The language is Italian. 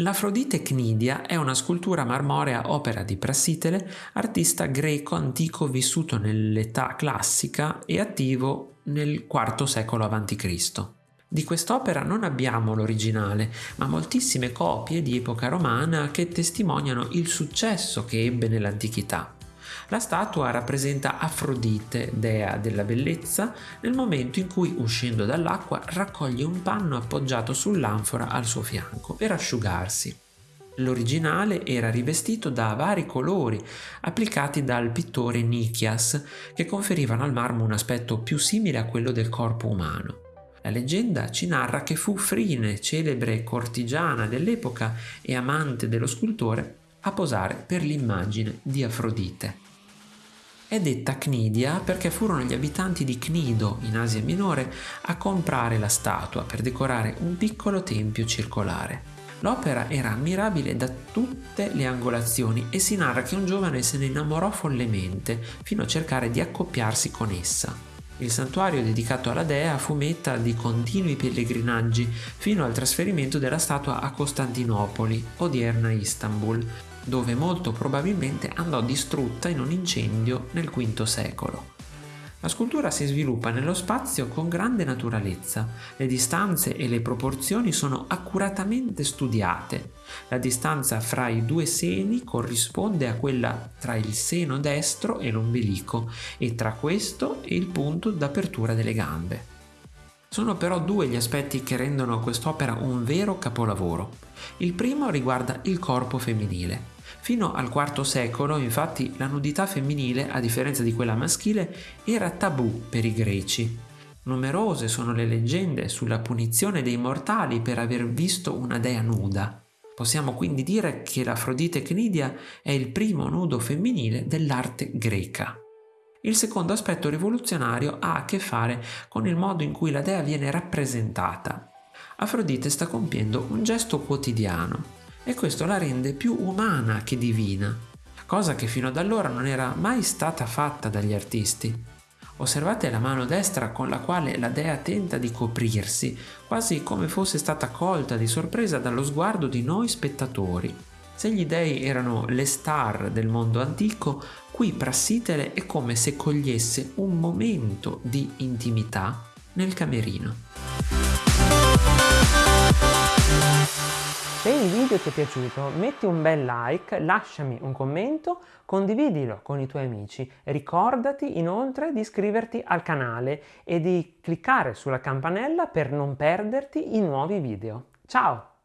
L'Afrodite Cnidia è una scultura marmorea opera di Prassitele, artista greco antico vissuto nell'età classica e attivo nel IV secolo a.C. Di quest'opera non abbiamo l'originale, ma moltissime copie di epoca romana che testimoniano il successo che ebbe nell'antichità. La statua rappresenta Afrodite, dea della bellezza, nel momento in cui, uscendo dall'acqua, raccoglie un panno appoggiato sull'anfora al suo fianco per asciugarsi. L'originale era rivestito da vari colori applicati dal pittore Nikias che conferivano al marmo un aspetto più simile a quello del corpo umano. La leggenda ci narra che fu Frine, celebre cortigiana dell'epoca e amante dello scultore, a posare per l'immagine di Afrodite. È detta Cnidia perché furono gli abitanti di Cnido, in Asia Minore, a comprare la statua per decorare un piccolo tempio circolare. L'opera era ammirabile da tutte le angolazioni e si narra che un giovane se ne innamorò follemente fino a cercare di accoppiarsi con essa. Il santuario dedicato alla dea fu meta di continui pellegrinaggi fino al trasferimento della statua a Costantinopoli, odierna Istanbul, dove molto probabilmente andò distrutta in un incendio nel V secolo. La scultura si sviluppa nello spazio con grande naturalezza, le distanze e le proporzioni sono accuratamente studiate. La distanza fra i due seni corrisponde a quella tra il seno destro e l'ombelico e tra questo e il punto d'apertura delle gambe. Sono però due gli aspetti che rendono quest'opera un vero capolavoro. Il primo riguarda il corpo femminile. Fino al IV secolo, infatti, la nudità femminile, a differenza di quella maschile, era tabù per i greci. Numerose sono le leggende sulla punizione dei mortali per aver visto una dea nuda. Possiamo quindi dire che l'Afrodite Cnidia è il primo nudo femminile dell'arte greca. Il secondo aspetto rivoluzionario ha a che fare con il modo in cui la dea viene rappresentata. Afrodite sta compiendo un gesto quotidiano, e questo la rende più umana che divina, cosa che fino ad allora non era mai stata fatta dagli artisti. Osservate la mano destra con la quale la dea tenta di coprirsi, quasi come fosse stata colta di sorpresa dallo sguardo di noi spettatori. Se gli dei erano le star del mondo antico, qui Prassitele è come se cogliesse un momento di intimità nel camerino. Se il video ti è piaciuto metti un bel like, lasciami un commento, condividilo con i tuoi amici. Ricordati inoltre di iscriverti al canale e di cliccare sulla campanella per non perderti i nuovi video. Ciao!